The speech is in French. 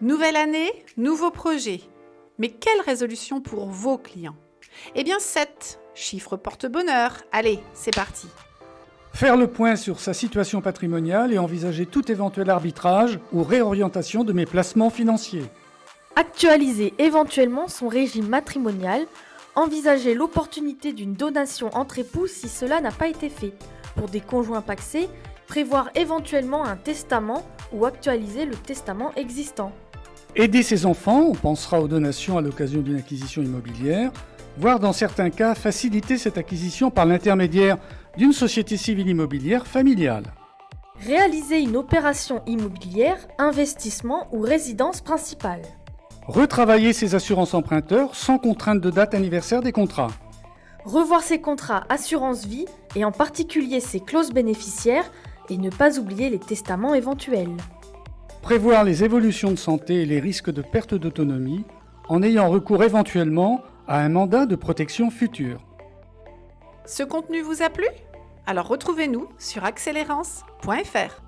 Nouvelle année, nouveau projet. Mais quelle résolution pour vos clients? Eh bien 7, chiffre porte-bonheur. Allez, c'est parti. Faire le point sur sa situation patrimoniale et envisager tout éventuel arbitrage ou réorientation de mes placements financiers. Actualiser éventuellement son régime matrimonial, envisager l'opportunité d'une donation entre époux si cela n'a pas été fait. Pour des conjoints paxés, prévoir éventuellement un testament ou actualiser le testament existant. Aider ses enfants, on pensera aux donations à l'occasion d'une acquisition immobilière, voire dans certains cas faciliter cette acquisition par l'intermédiaire d'une société civile immobilière familiale. Réaliser une opération immobilière, investissement ou résidence principale. Retravailler ses assurances emprunteurs sans contrainte de date anniversaire des contrats. Revoir ses contrats assurance vie et en particulier ses clauses bénéficiaires et ne pas oublier les testaments éventuels. Prévoir les évolutions de santé et les risques de perte d'autonomie en ayant recours éventuellement à un mandat de protection future. Ce contenu vous a plu? Alors retrouvez-nous sur accélérance.fr.